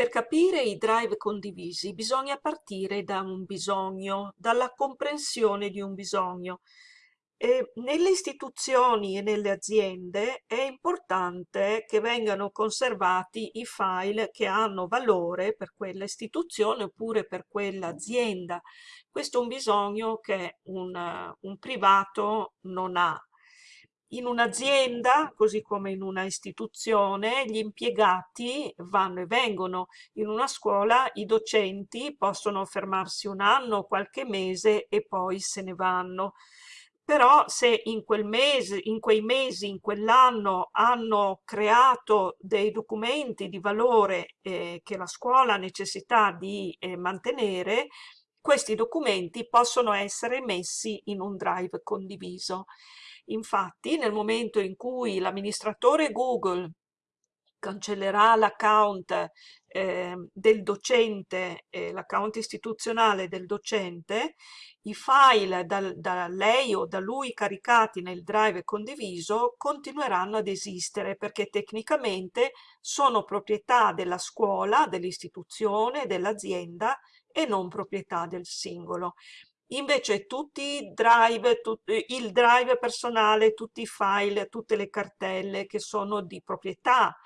Per capire i drive condivisi bisogna partire da un bisogno, dalla comprensione di un bisogno. E nelle istituzioni e nelle aziende è importante che vengano conservati i file che hanno valore per quella istituzione oppure per quell'azienda. Questo è un bisogno che un, un privato non ha in un'azienda, così come in una istituzione, gli impiegati vanno e vengono. In una scuola i docenti possono fermarsi un anno, qualche mese e poi se ne vanno. Però se in, quel mese, in quei mesi, in quell'anno hanno creato dei documenti di valore eh, che la scuola ha necessità di eh, mantenere, questi documenti possono essere messi in un drive condiviso. Infatti, nel momento in cui l'amministratore Google cancellerà l'account eh, del docente, eh, l'account istituzionale del docente, i file da, da, lei o da lui caricati nel drive condiviso continueranno ad esistere perché tecnicamente sono proprietà della scuola, dell'istituzione, dell'azienda e non proprietà del singolo. Invece tutti i drive, tut, il drive personale, tutti i file, tutte le cartelle che sono di proprietà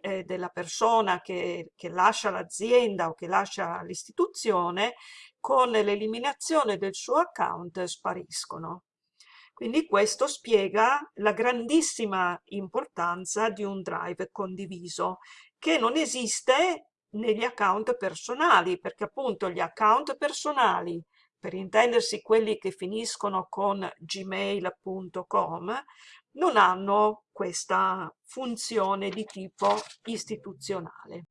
eh, della persona che, che lascia l'azienda o che lascia l'istituzione, con l'eliminazione del suo account spariscono. Quindi questo spiega la grandissima importanza di un drive condiviso, che non esiste negli account personali, perché appunto gli account personali per intendersi quelli che finiscono con gmail.com, non hanno questa funzione di tipo istituzionale.